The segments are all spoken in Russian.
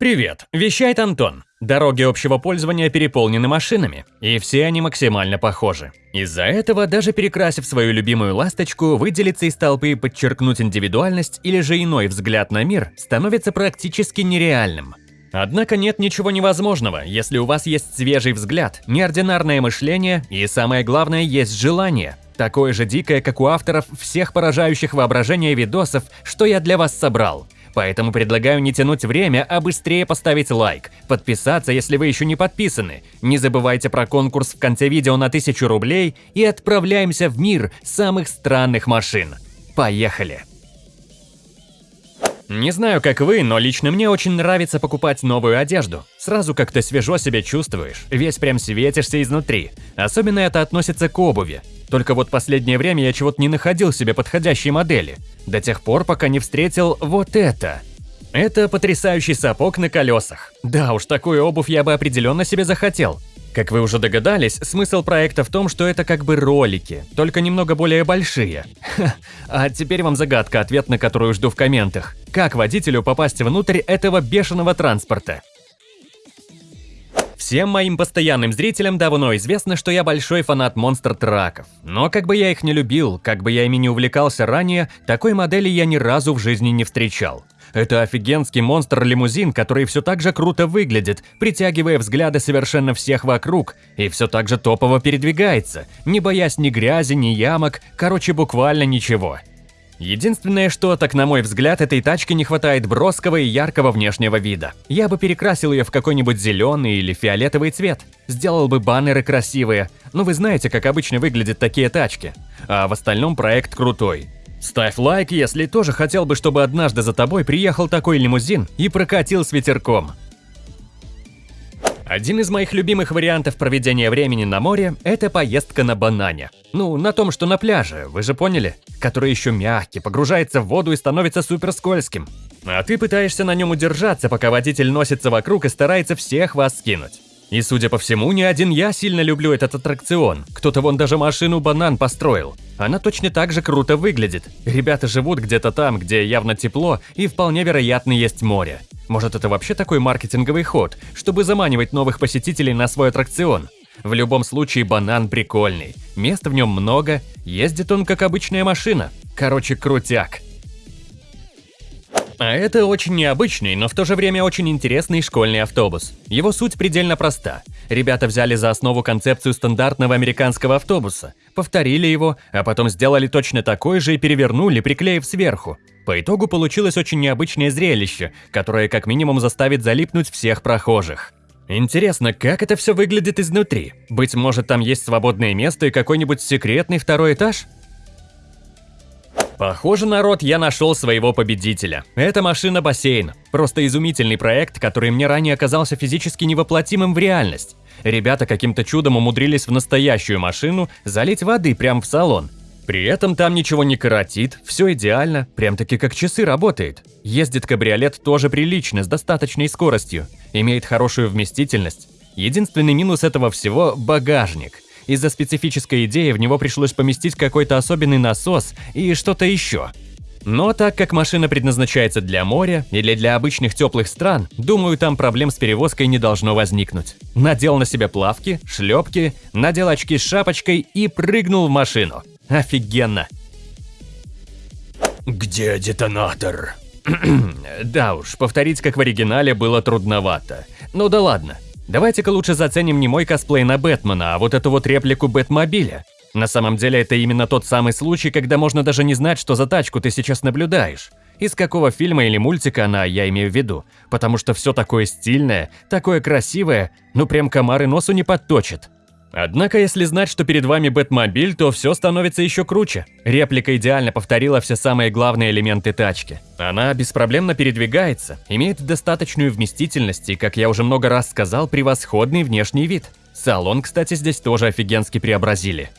Привет, вещает Антон. Дороги общего пользования переполнены машинами, и все они максимально похожи. Из-за этого, даже перекрасив свою любимую ласточку, выделиться из толпы и подчеркнуть индивидуальность или же иной взгляд на мир становится практически нереальным. Однако нет ничего невозможного, если у вас есть свежий взгляд, неординарное мышление и, самое главное, есть желание. Такое же дикое, как у авторов всех поражающих воображение видосов, что я для вас собрал – Поэтому предлагаю не тянуть время, а быстрее поставить лайк, подписаться, если вы еще не подписаны. Не забывайте про конкурс в конце видео на 1000 рублей и отправляемся в мир самых странных машин. Поехали! Не знаю, как вы, но лично мне очень нравится покупать новую одежду. Сразу как-то свежо себя чувствуешь, весь прям светишься изнутри. Особенно это относится к обуви. Только вот последнее время я чего-то не находил себе подходящей модели. До тех пор, пока не встретил вот это. Это потрясающий сапог на колесах. Да уж, такую обувь я бы определенно себе захотел. Как вы уже догадались, смысл проекта в том, что это как бы ролики, только немного более большие. Ха, а теперь вам загадка, ответ на которую жду в комментах. Как водителю попасть внутрь этого бешеного транспорта? Всем моим постоянным зрителям давно известно, что я большой фанат монстр-траков. Но как бы я их не любил, как бы я ими не увлекался ранее, такой модели я ни разу в жизни не встречал. Это офигенский монстр-лимузин, который все так же круто выглядит, притягивая взгляды совершенно всех вокруг, и все так же топово передвигается, не боясь ни грязи, ни ямок, короче, буквально ничего. Единственное, что, так на мой взгляд, этой тачке не хватает броского и яркого внешнего вида. Я бы перекрасил ее в какой-нибудь зеленый или фиолетовый цвет. Сделал бы баннеры красивые. Ну вы знаете, как обычно выглядят такие тачки. А в остальном проект крутой. Ставь лайк, если тоже хотел бы, чтобы однажды за тобой приехал такой лимузин и прокатил с ветерком. Один из моих любимых вариантов проведения времени на море – это поездка на банане. Ну, на том, что на пляже, вы же поняли? Который еще мягкий, погружается в воду и становится супер скользким. А ты пытаешься на нем удержаться, пока водитель носится вокруг и старается всех вас скинуть. И, судя по всему, не один я сильно люблю этот аттракцион. Кто-то вон даже машину-банан построил. Она точно так же круто выглядит. Ребята живут где-то там, где явно тепло и вполне вероятно есть море. Может это вообще такой маркетинговый ход, чтобы заманивать новых посетителей на свой аттракцион? В любом случае банан прикольный, места в нем много, ездит он как обычная машина. Короче, крутяк. А это очень необычный, но в то же время очень интересный школьный автобус. Его суть предельно проста. Ребята взяли за основу концепцию стандартного американского автобуса, повторили его, а потом сделали точно такой же и перевернули, приклеив сверху. По итогу получилось очень необычное зрелище, которое как минимум заставит залипнуть всех прохожих. Интересно, как это все выглядит изнутри? Быть может, там есть свободное место и какой-нибудь секретный второй этаж? Похоже, народ, я нашел своего победителя. Это машина-бассейн. Просто изумительный проект, который мне ранее оказался физически невоплотимым в реальность. Ребята каким-то чудом умудрились в настоящую машину залить воды прямо в салон. При этом там ничего не коротит, все идеально, прям-таки как часы работает. Ездит кабриолет тоже прилично, с достаточной скоростью, имеет хорошую вместительность. Единственный минус этого всего – багажник. Из-за специфической идеи в него пришлось поместить какой-то особенный насос и что-то еще. Но так как машина предназначается для моря или для обычных теплых стран, думаю, там проблем с перевозкой не должно возникнуть. Надел на себя плавки, шлепки, надел очки с шапочкой и прыгнул в машину. Офигенно. Где детонатор? да уж, повторить как в оригинале было трудновато. Ну да ладно. Давайте-ка лучше заценим не мой косплей на Бэтмена, а вот эту вот реплику Бэтмобиля. На самом деле это именно тот самый случай, когда можно даже не знать, что за тачку ты сейчас наблюдаешь. Из какого фильма или мультика она, я имею в виду. Потому что все такое стильное, такое красивое, ну прям комары носу не подточит. Однако, если знать, что перед вами Бэтмобиль, то все становится еще круче. Реплика идеально повторила все самые главные элементы тачки. Она беспроблемно передвигается, имеет достаточную вместительность и, как я уже много раз сказал, превосходный внешний вид. Салон, кстати, здесь тоже офигенски преобразили.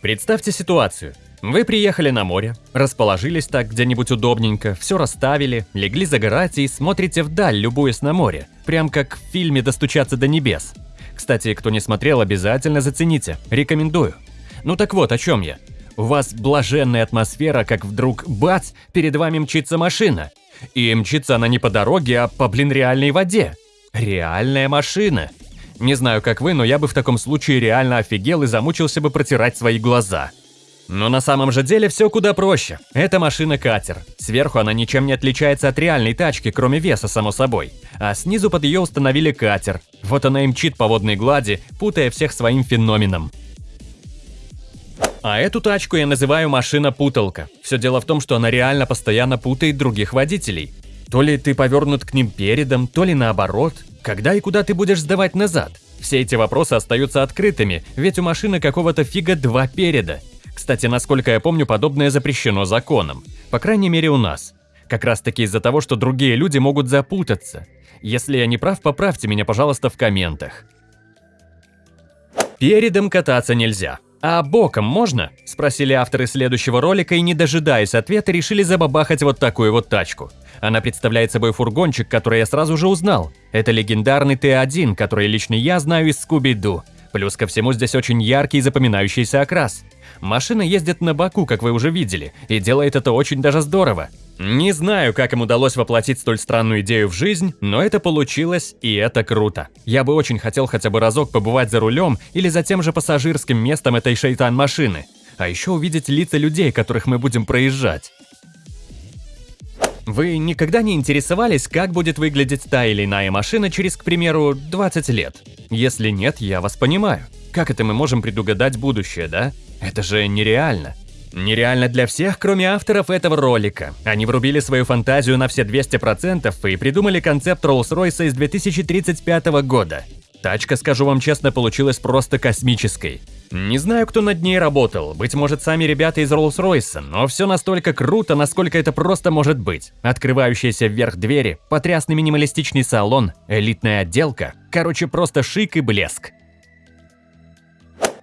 Представьте ситуацию. Вы приехали на море, расположились так где-нибудь удобненько, все расставили, легли загорать и смотрите вдаль, любуясь на море, прям как в фильме «Достучаться до небес». Кстати, кто не смотрел, обязательно зацените. Рекомендую. Ну так вот, о чем я. У вас блаженная атмосфера, как вдруг бац, перед вами мчится машина. И мчится она не по дороге, а по, блин, реальной воде. Реальная машина. Не знаю, как вы, но я бы в таком случае реально офигел и замучился бы протирать свои глаза. Но на самом же деле все куда проще. Это машина-катер. Сверху она ничем не отличается от реальной тачки, кроме веса, само собой. А снизу под ее установили катер. Вот она и мчит по водной глади, путая всех своим феноменом. А эту тачку я называю машина-путалка. Все дело в том, что она реально постоянно путает других водителей. То ли ты повернут к ним передом, то ли наоборот. Когда и куда ты будешь сдавать назад? Все эти вопросы остаются открытыми, ведь у машины какого-то фига два переда. Кстати, насколько я помню, подобное запрещено законом. По крайней мере у нас. Как раз таки из-за того, что другие люди могут запутаться. Если я не прав, поправьте меня, пожалуйста, в комментах. Передом кататься нельзя. «А боком можно?» – спросили авторы следующего ролика и, не дожидаясь ответа, решили забабахать вот такую вот тачку. Она представляет собой фургончик, который я сразу же узнал. Это легендарный Т1, который лично я знаю из Скуби-Ду. Плюс ко всему здесь очень яркий и запоминающийся окрас. Машина ездит на боку, как вы уже видели, и делает это очень даже здорово. Не знаю, как им удалось воплотить столь странную идею в жизнь, но это получилось, и это круто. Я бы очень хотел хотя бы разок побывать за рулем или за тем же пассажирским местом этой шейтан-машины. А еще увидеть лица людей, которых мы будем проезжать. Вы никогда не интересовались, как будет выглядеть та или иная машина через, к примеру, 20 лет? Если нет, я вас понимаю. Как это мы можем предугадать будущее, да? Это же нереально. Нереально для всех, кроме авторов этого ролика. Они врубили свою фантазию на все 200% и придумали концепт Rolls-Royce из 2035 года. Тачка, скажу вам честно, получилась просто космической. Не знаю, кто над ней работал, быть может сами ребята из Rolls-Royce, но все настолько круто, насколько это просто может быть. Открывающиеся вверх двери, потрясный минималистичный салон, элитная отделка, короче просто шик и блеск.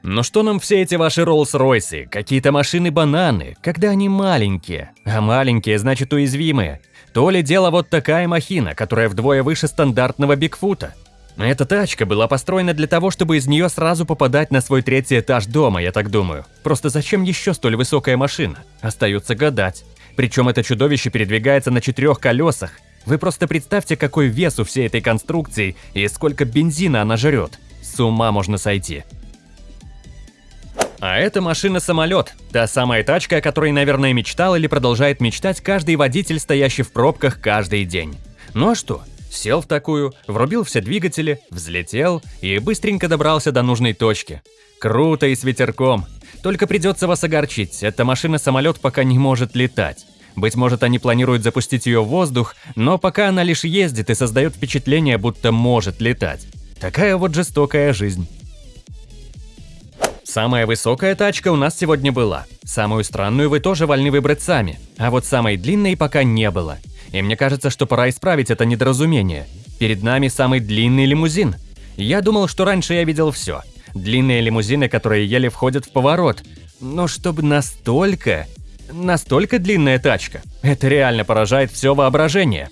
Но что нам все эти ваши Роллс-Ройсы, какие-то машины-бананы, когда они маленькие? А маленькие значит уязвимые. То ли дело вот такая махина, которая вдвое выше стандартного Бигфута. Эта тачка была построена для того, чтобы из нее сразу попадать на свой третий этаж дома, я так думаю. Просто зачем еще столь высокая машина? Остается гадать. Причем это чудовище передвигается на четырех колесах. Вы просто представьте, какой вес у всей этой конструкции и сколько бензина она жрет. С ума можно сойти. А это машина-самолет, та самая тачка, о которой, наверное, мечтал или продолжает мечтать каждый водитель, стоящий в пробках каждый день. Ну а что? Сел в такую, врубил все двигатели, взлетел и быстренько добрался до нужной точки. Круто и с ветерком. Только придется вас огорчить, эта машина-самолет пока не может летать. Быть может, они планируют запустить ее в воздух, но пока она лишь ездит и создает впечатление, будто может летать. Такая вот жестокая жизнь. Самая высокая тачка у нас сегодня была. Самую странную вы тоже вольны выбрать сами. А вот самой длинной пока не было. И мне кажется, что пора исправить это недоразумение. Перед нами самый длинный лимузин. Я думал, что раньше я видел все. Длинные лимузины, которые еле входят в поворот. Но чтобы настолько... Настолько длинная тачка. Это реально поражает все воображение.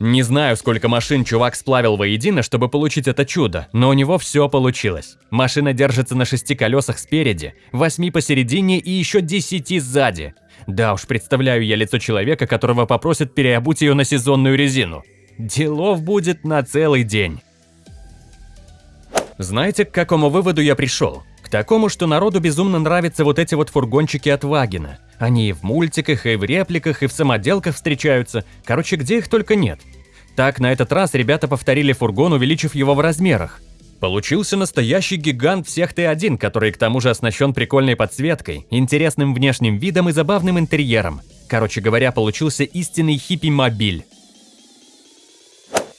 Не знаю, сколько машин чувак сплавил воедино, чтобы получить это чудо, но у него все получилось. Машина держится на шести колесах спереди, восьми посередине и еще десяти сзади. Да уж, представляю я лицо человека, которого попросят переобуть ее на сезонную резину. Делов будет на целый день. Знаете, к какому выводу я пришел? К такому, что народу безумно нравятся вот эти вот фургончики от Вагина. Они и в мультиках, и в репликах, и в самоделках встречаются. Короче, где их только нет. Так, на этот раз ребята повторили фургон, увеличив его в размерах. Получился настоящий гигант всех Т1, который к тому же оснащен прикольной подсветкой, интересным внешним видом и забавным интерьером. Короче говоря, получился истинный хиппи-мобиль.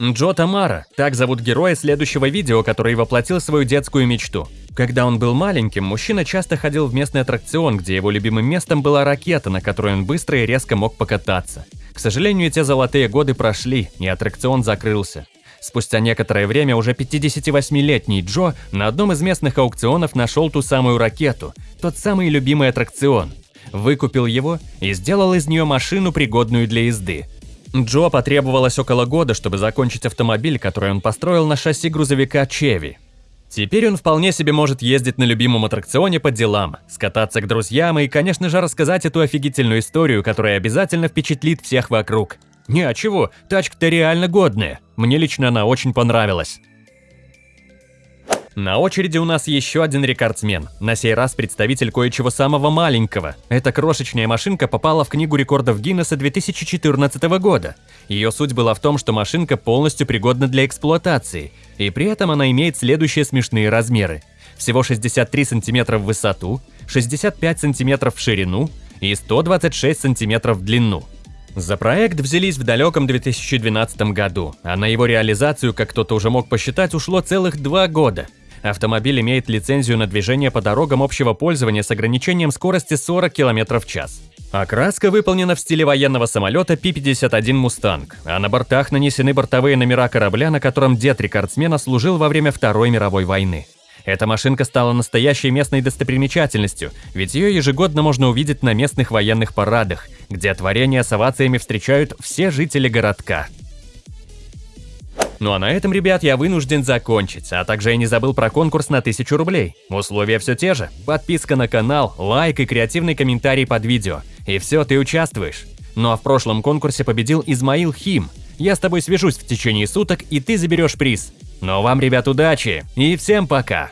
Джо Тамара, так зовут героя следующего видео, который воплотил свою детскую мечту. Когда он был маленьким, мужчина часто ходил в местный аттракцион, где его любимым местом была ракета, на которой он быстро и резко мог покататься. К сожалению, те золотые годы прошли, и аттракцион закрылся. Спустя некоторое время уже 58-летний Джо на одном из местных аукционов нашел ту самую ракету, тот самый любимый аттракцион. Выкупил его и сделал из нее машину, пригодную для езды. Джо потребовалось около года, чтобы закончить автомобиль, который он построил на шасси грузовика Чеви. Теперь он вполне себе может ездить на любимом аттракционе по делам, скататься к друзьям и, конечно же, рассказать эту офигительную историю, которая обязательно впечатлит всех вокруг. Не, а чего, тачка-то реально годная. Мне лично она очень понравилась. На очереди у нас еще один рекордсмен. На сей раз представитель кое-чего самого маленького. Эта крошечная машинка попала в книгу рекордов Гиннесса 2014 года. Ее суть была в том, что машинка полностью пригодна для эксплуатации, и при этом она имеет следующие смешные размеры. Всего 63 см в высоту, 65 см в ширину и 126 см в длину. За проект взялись в далеком 2012 году, а на его реализацию, как кто-то уже мог посчитать, ушло целых два года – Автомобиль имеет лицензию на движение по дорогам общего пользования с ограничением скорости 40 км в час. Окраска выполнена в стиле военного самолета Пи-51 «Мустанг», а на бортах нанесены бортовые номера корабля, на котором дед рекордсмена служил во время Второй мировой войны. Эта машинка стала настоящей местной достопримечательностью, ведь ее ежегодно можно увидеть на местных военных парадах, где творения с овациями встречают все жители городка. Ну а на этом, ребят, я вынужден закончить, а также я не забыл про конкурс на 1000 рублей. Условия все те же. Подписка на канал, лайк и креативный комментарий под видео. И все, ты участвуешь. Ну а в прошлом конкурсе победил Измаил Хим. Я с тобой свяжусь в течение суток, и ты заберешь приз. Ну а вам, ребят, удачи и всем пока!